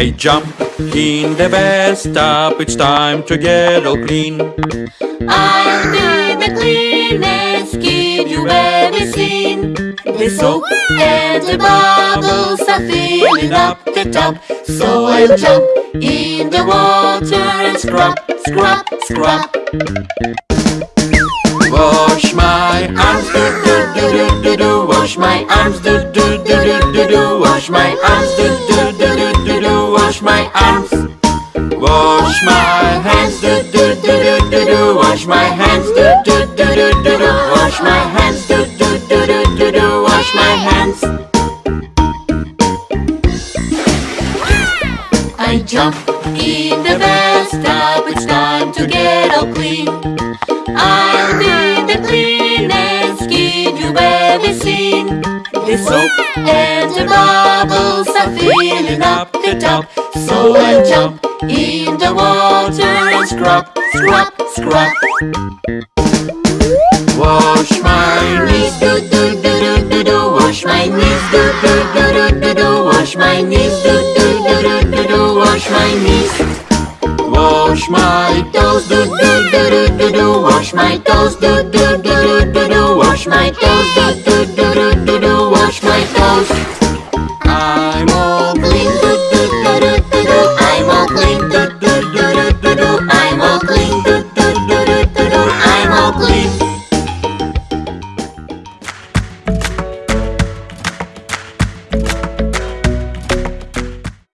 I jump in the bathtub, it's time to get all clean. I'll be the cleanest kid you've ever seen. The soap and the bubbles are filling up the tub. So I'll jump in the water and scrub, scrub, scrub. Wash my arms, do do do do do do. Wash my arms, do do do do do do. Wash my arms, Wash my arms. Wash my hands, do do do do do do. Wash my hands, do do do do do do. Wash my hands, do do do do do do. Wash my hands. I jump in the bathtub, it's time to get all clean. I'll be the cleanest kid you've ever seen. The soap and the bubbles are filling up the tub. So I'll jump in the water and scrub, scrub, scrub. Wash my knees, do do do do do do. Wash my knees, do do do do do do. Wash my knees, do do do do do do. Wash my knees. wash my toes, do do do do do do. Wash my toes, do do do do do do. Wash my toes, do do